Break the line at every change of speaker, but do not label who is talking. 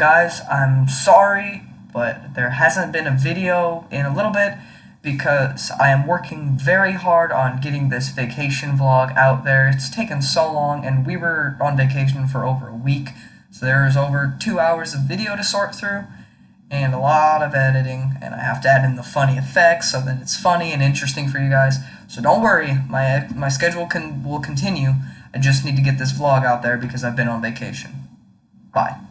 guys, I'm sorry, but there hasn't been a video in a little bit because I am working very hard on getting this vacation vlog out there. It's taken so long, and we were on vacation for over a week, so there's over two hours of video to sort through and a lot of editing, and I have to add in the funny effects so that it's funny and interesting for you guys. So don't worry, my my schedule can will continue. I just need to get this vlog out there because I've been on vacation. Bye.